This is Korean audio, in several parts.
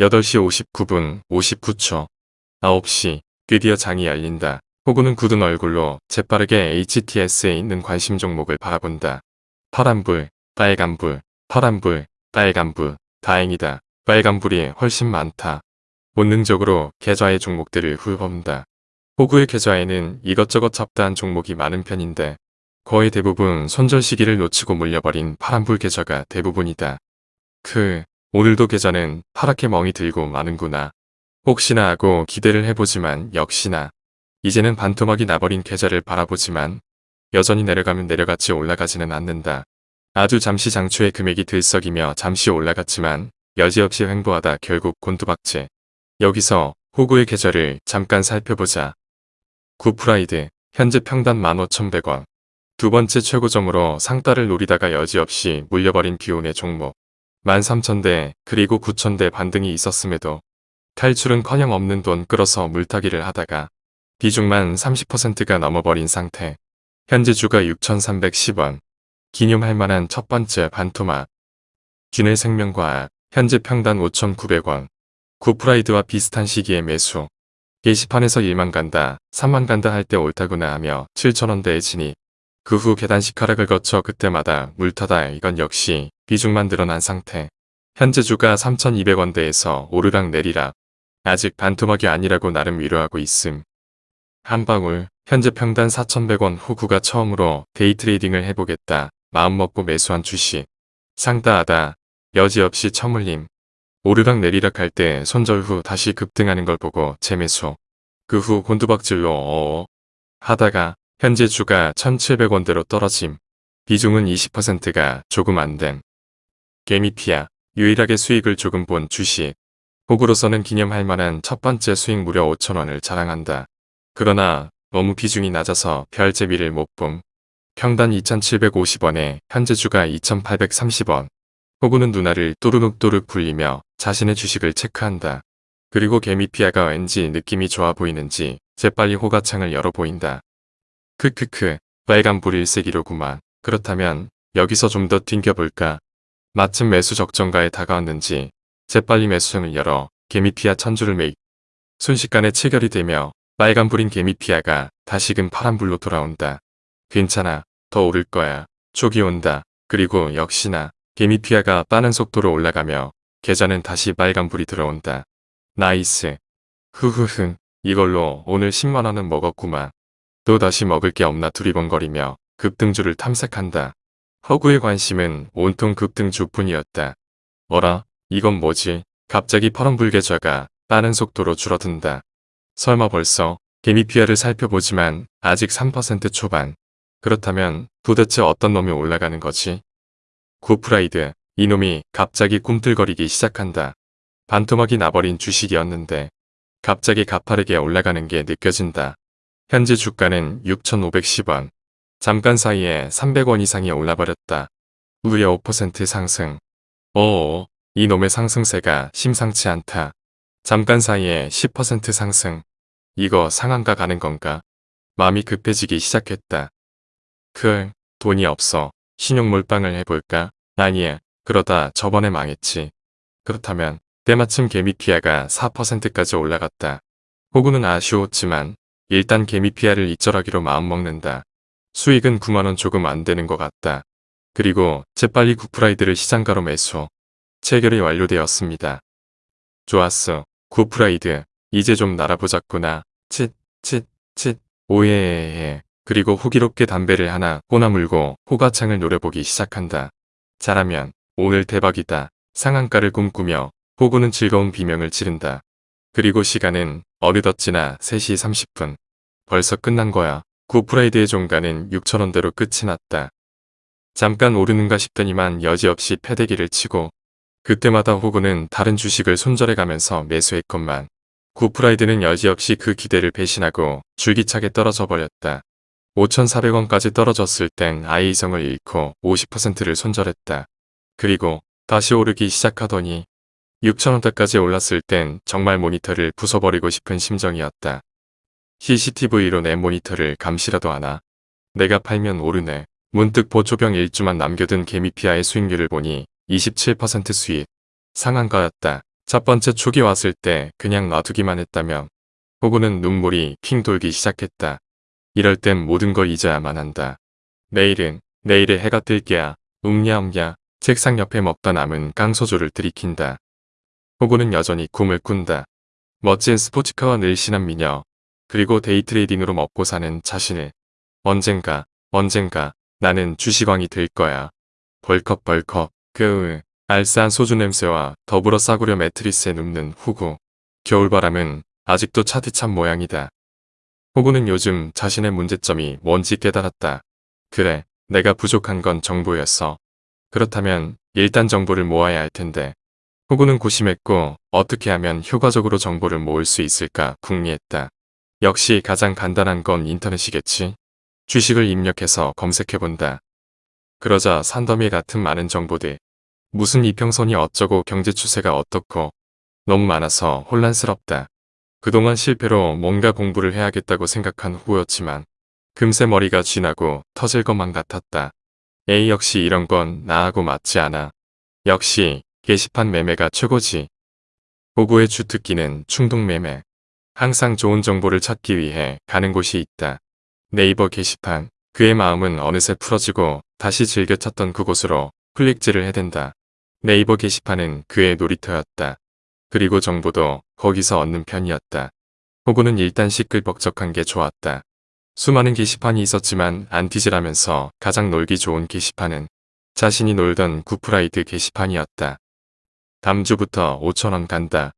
8시 59분 59초 9시 드디어 장이 열린다. 호구는 굳은 얼굴로 재빠르게 HTS에 있는 관심 종목을 바라본다. 파란불, 빨간불, 파란불, 빨간불, 다행이다. 빨간불이 훨씬 많다. 본능적으로 계좌의 종목들을 훑어본다. 호구의 계좌에는 이것저것 잡다한 종목이 많은 편인데 거의 대부분 손절 시기를 놓치고 물려버린 파란불 계좌가 대부분이다. 그 오늘도 계좌는 파랗게 멍이 들고 마는구나. 혹시나 하고 기대를 해보지만 역시나 이제는 반토막이 나버린 계좌를 바라보지만 여전히 내려가면 내려갔지 올라가지는 않는다. 아주 잠시 장초에 금액이 들썩이며 잠시 올라갔지만 여지없이 횡보하다 결국 곤두박질. 여기서 호구의 계좌를 잠깐 살펴보자. 구프라이드 현재 평단 15,100원. 두 번째 최고점으로 상따를 노리다가 여지없이 물려버린 기운의 종목. 13,000대 그리고 9,000대 반등이 있었음에도 탈출은커녕 없는 돈 끌어서 물타기를 하다가 비중만 30%가 넘어버린 상태. 현재 주가 6,310원. 기념할 만한 첫 번째 반토막. 균일 생명과학 현재 평단 5,900원. 구프라이드와 비슷한 시기에 매수. 게시판에서 1만 간다, 3만 간다 할 때 옳다구나 하며 7천원대에 진입. 그 후 계단식 하락을 거쳐 그때마다 물타다 이건 역시 비중만 늘어난 상태. 현재 주가 3,200원대에서 오르락 내리락. 아직 반토막이 아니라고 나름 위로하고 있음. 한방울 현재 평단 4,100원 호구가 처음으로 데이트레이딩을 해보겠다. 마음먹고 매수한 주식. 상따하다. 여지없이 처물림. 오르락 내리락 할 때 손절 후 다시 급등하는 걸 보고 재매수. 그 후 곤두박질로 어어 하다가 현재 주가 1700원대로 떨어짐. 비중은 20%가 조금 안 된. 개미피아 유일하게 수익을 조금 본 주식. 호구로서는 기념할 만한 첫 번째 수익 무려 5천원을 자랑한다. 그러나 너무 비중이 낮아서 별 재미를 못 봄. 평단 2,750원에 현재 주가 2,830원. 호구는 누나를 또르륵또르륵 굴리며 자신의 주식을 체크한다. 그리고 개미피아가 왠지 느낌이 좋아 보이는지 재빨리 호가창을 열어 보인다. 크크크 빨간불 일색이로구만. 그렇다면 여기서 좀 더 튕겨볼까. 마침 매수 적정가에 다가왔는지 재빨리 매수창을 열어 개미피아 천주를 매입. 순식간에 체결이 되며 빨간불인 개미피아가 다시금 파란불로 돌아온다. 괜찮아. 더 오를 거야. 촉이 온다. 그리고 역시나 개미피아가 빠른 속도로 올라가며 계좌는 다시 빨간불이 들어온다. nice. 흐흐흐 이걸로 오늘 10만원은 먹었구만. 또 다시 먹을 게 없나 두리번거리며 급등주를 탐색한다. 허구의 관심은 온통 급등주뿐이었다. 뭐라? 이건 뭐지? 갑자기 파란불 계좌가 빠른 속도로 줄어든다. 설마 벌써 개미피아를 살펴보지만 아직 3% 초반. 그렇다면 도대체 어떤 놈이 올라가는 거지? 구프라이드 이놈이 갑자기 꿈틀거리기 시작한다. 반토막이 나버린 주식이었는데 갑자기 가파르게 올라가는 게 느껴진다. 현재 주가는 6,510원. 잠깐 사이에 300원 이상이 올라버렸다. 무려 5% 상승. 어어, 이놈의 상승세가 심상치 않다. 잠깐 사이에 10% 상승. 이거 상한가 가는 건가? 마음이 급해지기 시작했다. 그 돈이 없어. 신용 몰빵을 해볼까? 아니야. 그러다 저번에 망했지. 그렇다면 때마침 개미피아가 4%까지 올라갔다. 호구는 아쉬웠지만 일단 개미 피아를 이절하기로 마음먹는다. 수익은 9만원 조금 안 되는 것 같다. 그리고 재빨리 구프라이드를 시장가로 매수. 체결이 완료되었습니다. 좋았어. 구프라이드. 이제 좀 날아보자꾸나. 칫, 칫, 칫. oh yeah yeah yeah. 그리고 호기롭게 담배를 하나 꼬나물고 호가창을 노려보기 시작한다. 잘하면 오늘 대박이다. 상한가를 꿈꾸며 호구는 즐거운 비명을 지른다. 그리고 시간은 어느덧 지나 3시 30분. 벌써 끝난 거야. 구프라이드의 종가는 6천원대로 끝이 났다. 잠깐 오르는가 싶더니만 여지없이 패대기를 치고 그때마다 호구는 다른 주식을 손절해가면서 매수했건만 구프라이드는 여지없이 그 기대를 배신하고 줄기차게 떨어져 버렸다. 5,400원까지 떨어졌을 땐 아예 이성을 잃고 50%를 손절했다. 그리고 다시 오르기 시작하더니 6,000원대까지 올랐을 땐 정말 모니터를 부숴버리고 싶은 심정이었다. CCTV로 내 모니터를 감시라도 하나? 내가 팔면 오르네. 문득 보초병 일주만 남겨둔 개미피아의 수익률을 보니 27% 수익. 상한가였다. 첫 번째 촉이 왔을 때 그냥 놔두기만 했다면 호구는 눈물이 핑 돌기 시작했다. 이럴 땐 모든 걸 잊어야만 한다. 내일은 내일에 해가 뜰게야. 웅냐웅냐 책상 옆에 먹다 남은 깡소주를 들이킨다. 호구는 여전히 꿈을 꾼다. 멋진 스포츠카와 늘씬한 미녀 그리고 데이트레이딩으로 먹고 사는 자신을 언젠가 언젠가 나는 주식왕이 될 거야. 벌컥벌컥 그 알싸한 소주 냄새와 더불어 싸구려 매트리스에 눕는 호구. 겨울바람은 아직도 차디찬 모양이다. 호구는 요즘 자신의 문제점이 뭔지 깨달았다. 그래, 내가 부족한 건 정보였어. 그렇다면 일단 정보를 모아야 할 텐데. 호구는 고심했고 어떻게 하면 효과적으로 정보를 모을 수 있을까 궁리했다. 역시 가장 간단한 건 인터넷이겠지. 주식을 입력해서 검색해본다. 그러자 산더미 같은 많은 정보들. 무슨 이평선이 어쩌고 경제 추세가 어떻고 너무 많아서 혼란스럽다. 그동안 실패로 뭔가 공부를 해야겠다고 생각한 후였지만 금세 머리가 쥐나고 터질 것만 같았다. A 역시 이런 건 나하고 맞지 않아. 역시 게시판 매매가 최고지. 호구의 주특기는 충동 매매. 항상 좋은 정보를 찾기 위해 가는 곳이 있다. 네이버 게시판. 그의 마음은 어느새 풀어지고 다시 즐겨 찾던 그곳으로 클릭질을 해댄다. 네이버 게시판은 그의 놀이터였다. 그리고 정보도 거기서 얻는 편이었다. 호구는 일단 시끌벅적한 게 좋았다. 수많은 게시판이 있었지만 안티즈라면서 가장 놀기 좋은 게시판은 자신이 놀던 구프라이드 게시판이었다. 다음 주부터 5천원 간다.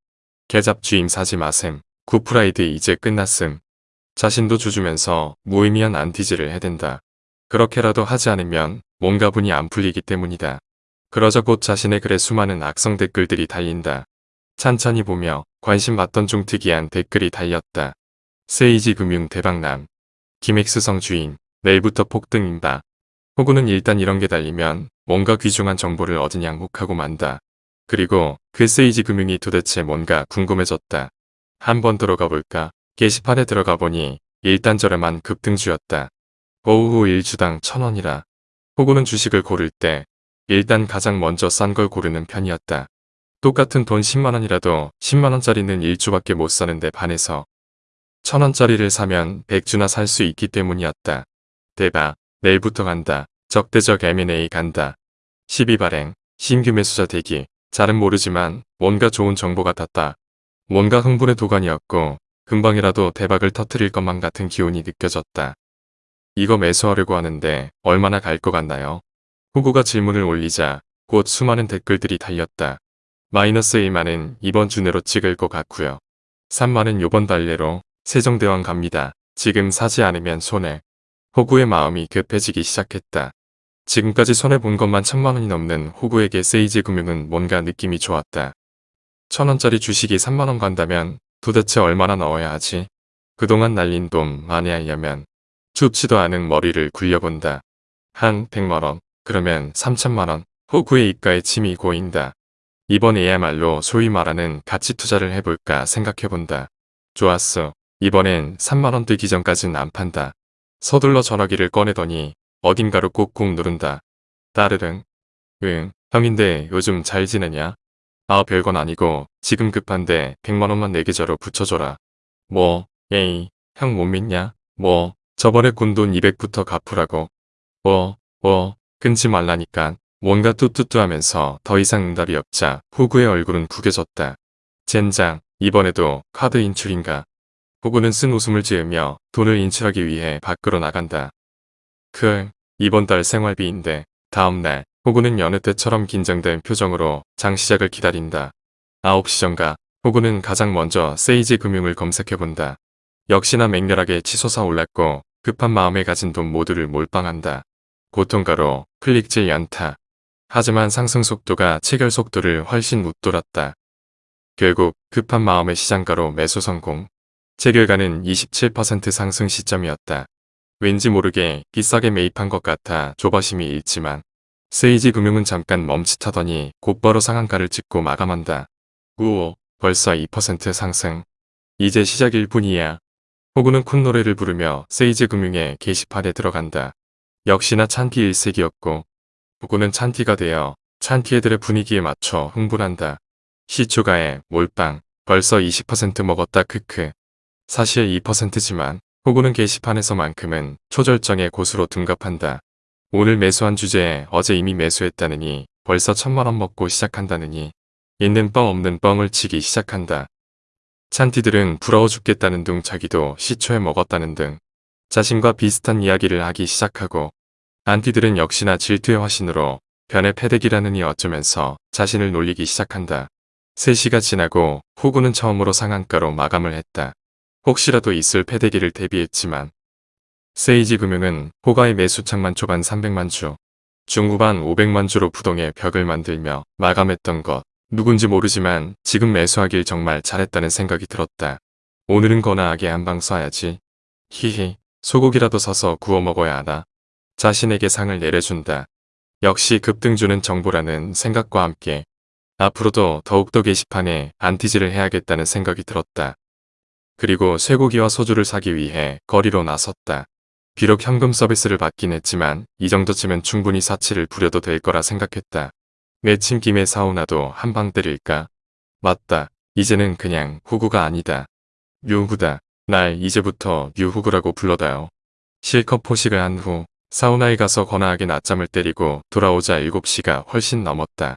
계잡 주임 사지 마셈. 구프라이드 이제 끝났음. 자신도 주주면서 무의미한 안티즈를 해댄다. 그렇게라도 하지 않으면 뭔가 분이 안 풀리기 때문이다. 그러자 곧 자신의 글에 수많은 악성 댓글들이 달린다. 찬찬히 보며 관심 받던 중 특이한 댓글이 달렸다. 세이지 금융 대박남. 김엑스성 주인. 내일부터 폭등인다. 호구는 일단 이런 게 달리면 뭔가 귀중한 정보를 얻으냐 혹하고 만다. 그리고 그 세이지 금융이 도대체 뭔가 궁금해졌다. 한번 들어가 볼까? 게시판에 들어가 보니 일단 저렴한 급등주였다. 오후 1주당 천원이라. 호구는 주식을 고를 때 일단 가장 먼저 싼 걸 고르는 편이었다. 똑같은 돈 10만원이라도 10만원짜리는 1주밖에 못 사는데 반해서 천원짜리를 사면 100주나 살 수 있기 때문이었다. 대박, 내일부터 간다. 적대적 M&A 간다. 12발행, 신규 매수자 대기. 잘은 모르지만 뭔가 좋은 정보 같았다. 뭔가 흥분의 도가니였고 금방이라도 대박을 터트릴 것만 같은 기운이 느껴졌다. 이거 매수하려고 하는데 얼마나 갈 것 같나요? 후보가 질문을 올리자 곧 수많은 댓글들이 달렸다. 마이너스 1만은 이번 주 내로 찍을 것 같고요. 3만은 요번 달 내로 세종대왕 갑니다. 지금 사지 않으면 손해. 호구의 마음이 급해지기 시작했다. 지금까지 손해본 것만 천만 원이 넘는 호구에게 세이지 금융은 뭔가 느낌이 좋았다. 천 원짜리 주식이 3만 원 간다면 도대체 얼마나 넣어야 하지? 그동안 날린 돈 많이 하려면 춥지도 않은 머리를 굴려본다. 한 100만 원, 그러면 3천만 원, 호구의 입가에 침이 고인다. 이번에야말로 소위 말하는 가치 투자를 해볼까 생각해본다. 좋았어. 이번엔 3만원 뜨기 전까진 안 판다. 서둘러 전화기를 꺼내더니 어딘가로 꾹꾹 누른다. 따르릉. 응, 형인데 요즘 잘 지내냐? 아 별건 아니고 지금 급한데 100만원만 내 계좌로 붙여줘라. 뭐, 에이, 형 못 믿냐? 뭐, 저번에 군돈 200부터 갚으라고. 뭐, 뭐, 끊지 말라니까. 뭔가 뚜뚜뚜 하면서 더 이상 응답이 없자 후구의 얼굴은 구겨졌다. 젠장, 이번에도 카드 인출인가. 후구는 쓴 웃음을 지으며 돈을 인출하기 위해 밖으로 나간다. 그, 이번 달 생활비인데 다음날 호구는 여느 때처럼 긴장된 표정으로 장 시작을 기다린다. 9시 전가 호구는 가장 먼저 세이지 금융을 검색해본다. 역시나 맹렬하게 치솟아 올랐고 급한 마음에 가진 돈 모두를 몰빵한다. 고통가로 클릭질 연타. 하지만 상승 속도가 체결 속도를 훨씬 웃돌았다. 결국 급한 마음의 시장가로 매수 성공. 체결가는 27% 상승 시점이었다. 왠지 모르게 비싸게 매입한 것 같아 조바심이 일지만 세이지 금융은 잠깐 멈칫하더니 곧바로 상한가를 찍고 마감한다. 우오 벌써 2% 상승. 이제 시작일 뿐이야. 호구는 콧노래를 부르며 세이지 금융의 게시판에 들어간다. 역시나 찬티 일색이었고 호구는 찬티가 되어 찬티 애들의 분위기에 맞춰 흥분한다. 시초가에 몰빵 벌써 20% 먹었다 크크. 사실 2%지만 호구는 게시판에서만큼은 초절정의 고수로 둔갑한다. 오늘 매수한 주제에 어제 이미 매수했다느니 벌써 천만원 먹고 시작한다느니 있는 뻥 없는 뻥을 치기 시작한다. 찬티들은 부러워 죽겠다는 둥 자기도 시초에 먹었다는 등 자신과 비슷한 이야기를 하기 시작하고 안티들은 역시나 질투의 화신으로 변의 패대기라느니 어쩌면서 자신을 놀리기 시작한다. 3시가 지나고 호구는 처음으로 상한가로 마감을 했다. 혹시라도 있을 패대기를 대비했지만 세이지 금융은 호가의 매수창만 초반 300만 주, 중후반 500만 주로 부동의 벽을 만들며 마감했던 것. 누군지 모르지만 지금 매수하길 정말 잘했다는 생각이 들었다. 오늘은 거나하게 한방 쏴야지. 히히 소고기라도 사서 구워 먹어야 하나. 자신에게 상을 내려준다. 역시 급등주는 정보라는 생각과 함께 앞으로도 더욱더 게시판에 안티지를 해야겠다는 생각이 들었다. 그리고 쇠고기와 소주를 사기 위해 거리로 나섰다. 비록 현금 서비스를 받긴 했지만 이 정도쯤은 충분히 사치를 부려도 될 거라 생각했다. 내친 김에 사우나도 한 방 때릴까? 맞다. 이제는 그냥 후구가 아니다. 류후다. 날 이제부터 류후구라고 불러다요. 실컷 포식을 한 후 사우나에 가서 거나하게 낮잠을 때리고 돌아오자 7시가 훨씬 넘었다.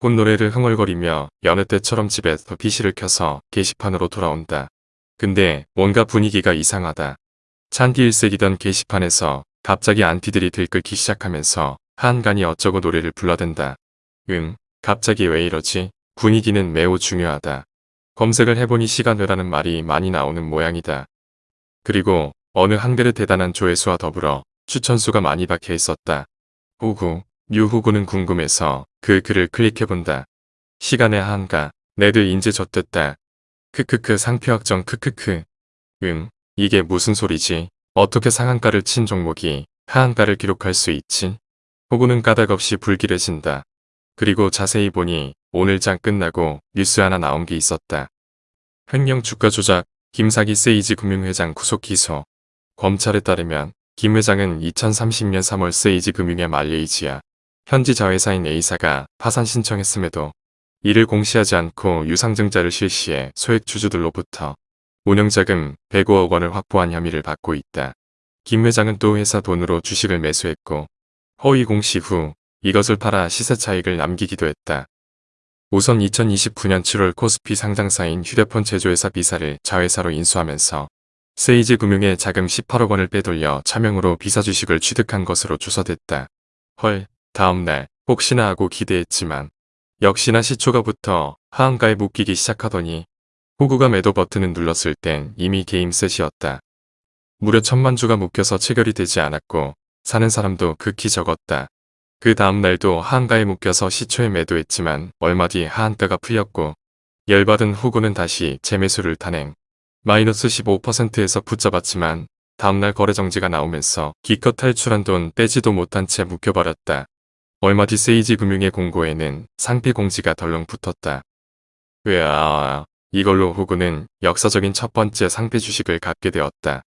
꽃노래를 흥얼거리며 여느 때처럼 집에서 PC를 켜서 게시판으로 돌아온다. 근데 뭔가 분위기가 이상하다. 찬디 일색이던 게시판에서 갑자기 안티들이 들끓기 시작하면서 한간이 어쩌고 노래를 불러댄다. 응, 갑자기 왜 이러지? 분위기는 매우 중요하다. 검색을 해보니 시간회라는 말이 많이 나오는 모양이다. 그리고 어느 한글의 대단한 조회수와 더불어 추천수가 많이 박혀 있었다. 후구, 유후구는 궁금해서 그 글을 클릭해본다. 시간의 한가, 내들 인제 젖됐다. 크크크 상표확정 크크크. 응, 이게 무슨 소리지? 어떻게 상한가를 친 종목이 하한가를 기록할 수 있지? 호구는 까닭없이 불길해진다. 그리고 자세히 보니 오늘 장 끝나고 뉴스 하나 나온 게 있었다. 횡령 주가 조작, 김사기 세이지 금융회장 구속 기소. 검찰에 따르면 김 회장은 2030년 3월 세이지 금융의 말레이지아 현지 자회사인 A사가 파산 신청했음에도 이를 공시하지 않고 유상증자를 실시해 소액 주주들로부터 운영자금 105억 원을 확보한 혐의를 받고 있다. 김 회장은 또 회사 돈으로 주식을 매수했고 허위 공시 후 이것을 팔아 시세 차익을 남기기도 했다. 우선 2029년 7월 코스피 상장사인 휴대폰 제조회사 비사를 자회사로 인수하면서 세이지 금융에 자금 18억 원을 빼돌려 차명으로 비사 주식을 취득한 것으로 조사됐다. 헐, 다음날 혹시나 하고 기대했지만 역시나 시초가 부터 하한가에 묶이기 시작하더니 호구가 매도 버튼을 눌렀을 땐 이미 게임 셋이었다. 무려 천만 주가 묶여서 체결이 되지 않았고 사는 사람도 극히 적었다. 그 다음 날도 하한가에 묶여서 시초에 매도했지만 얼마 뒤 하한가가 풀렸고 열받은 후구는 다시 재매수를 탄행. 마이너스 15%에서 붙잡았지만 다음날 거래정지가 나오면서 기껏 탈출한 돈 빼지도 못한 채 묶여버렸다. 얼마 뒤 세이지 금융의 공고에는 상피 공지가 덜렁 붙었다. 으아, 이걸로 후구는 역사적인 첫 번째 상피 주식을 갖게 되었다.